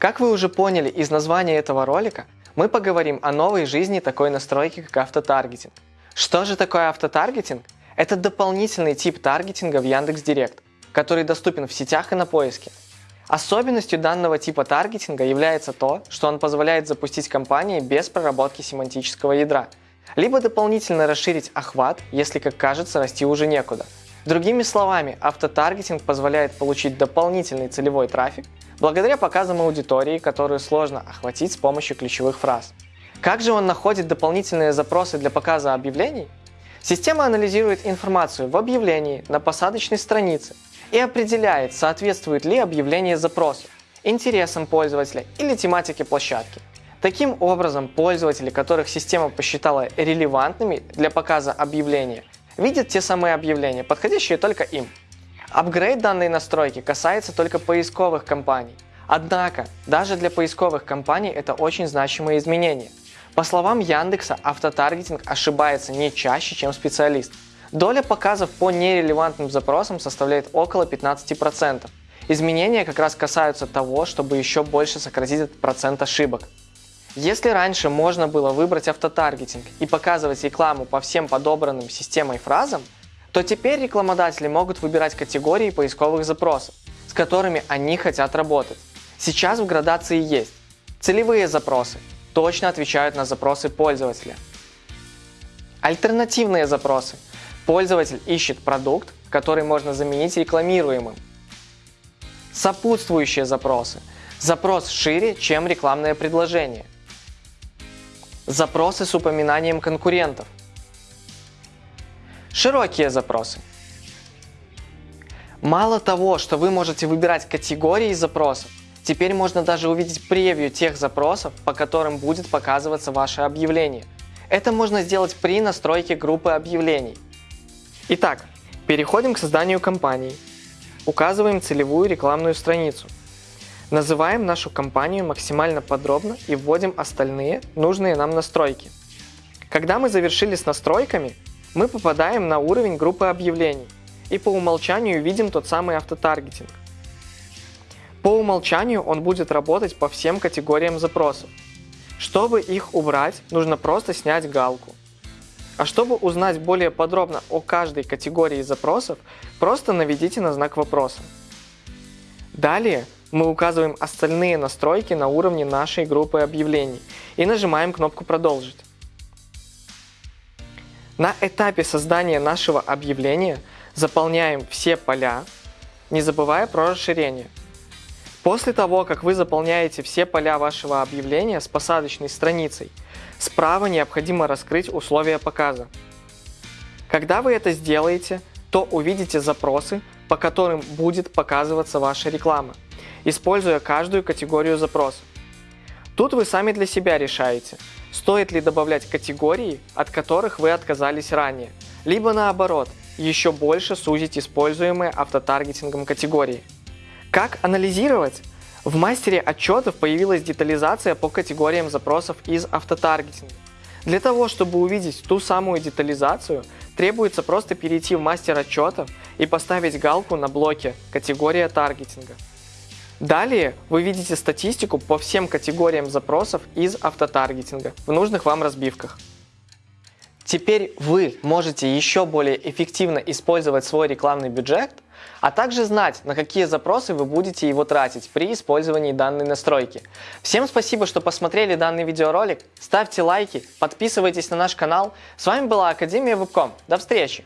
Как вы уже поняли из названия этого ролика, мы поговорим о новой жизни такой настройки, как автотаргетинг. Что же такое автотаргетинг? Это дополнительный тип таргетинга в Яндекс.Директ, который доступен в сетях и на поиске. Особенностью данного типа таргетинга является то, что он позволяет запустить кампании без проработки семантического ядра, либо дополнительно расширить охват, если, как кажется, расти уже некуда. Другими словами, автотаргетинг позволяет получить дополнительный целевой трафик благодаря показам аудитории, которую сложно охватить с помощью ключевых фраз. Как же он находит дополнительные запросы для показа объявлений? Система анализирует информацию в объявлении, на посадочной странице и определяет, соответствует ли объявление запросу, интересам пользователя или тематике площадки. Таким образом, пользователи, которых система посчитала релевантными для показа объявления, видят те самые объявления, подходящие только им. Апгрейд данной настройки касается только поисковых компаний. Однако, даже для поисковых компаний это очень значимое изменение. По словам Яндекса, автотаргетинг ошибается не чаще, чем специалист. Доля показов по нерелевантным запросам составляет около 15%. Изменения как раз касаются того, чтобы еще больше сократить этот процент ошибок. Если раньше можно было выбрать автотаргетинг и показывать рекламу по всем подобранным системой фразам, то теперь рекламодатели могут выбирать категории поисковых запросов, с которыми они хотят работать. Сейчас в градации есть целевые запросы, точно отвечают на запросы пользователя. Альтернативные запросы. Пользователь ищет продукт, который можно заменить рекламируемым. Сопутствующие запросы. Запрос шире, чем рекламное предложение. Запросы с упоминанием конкурентов. Широкие запросы. Мало того, что вы можете выбирать категории запросов, теперь можно даже увидеть превью тех запросов, по которым будет показываться ваше объявление. Это можно сделать при настройке группы объявлений. Итак, переходим к созданию кампании. Указываем целевую рекламную страницу. Называем нашу компанию максимально подробно и вводим остальные нужные нам настройки. Когда мы завершили с настройками, мы попадаем на уровень группы объявлений и по умолчанию видим тот самый автотаргетинг. По умолчанию он будет работать по всем категориям запросов. Чтобы их убрать, нужно просто снять галку. А чтобы узнать более подробно о каждой категории запросов, просто наведите на знак вопроса. Далее мы указываем остальные настройки на уровне нашей группы объявлений и нажимаем кнопку «Продолжить». На этапе создания нашего объявления заполняем все поля, не забывая про расширение. После того, как вы заполняете все поля вашего объявления с посадочной страницей, справа необходимо раскрыть условия показа. Когда вы это сделаете, то увидите запросы, по которым будет показываться ваша реклама, используя каждую категорию запросов. Тут вы сами для себя решаете, стоит ли добавлять категории, от которых вы отказались ранее, либо наоборот, еще больше сузить используемые автотаргетингом категории. Как анализировать? В мастере отчетов появилась детализация по категориям запросов из автотаргетинга. Для того, чтобы увидеть ту самую детализацию, требуется просто перейти в мастер отчетов и поставить галку на блоке «Категория таргетинга». Далее вы видите статистику по всем категориям запросов из автотаргетинга в нужных вам разбивках. Теперь вы можете еще более эффективно использовать свой рекламный бюджет, а также знать, на какие запросы вы будете его тратить при использовании данной настройки. Всем спасибо, что посмотрели данный видеоролик, ставьте лайки, подписывайтесь на наш канал. С вами была Академия Вебком. До встречи!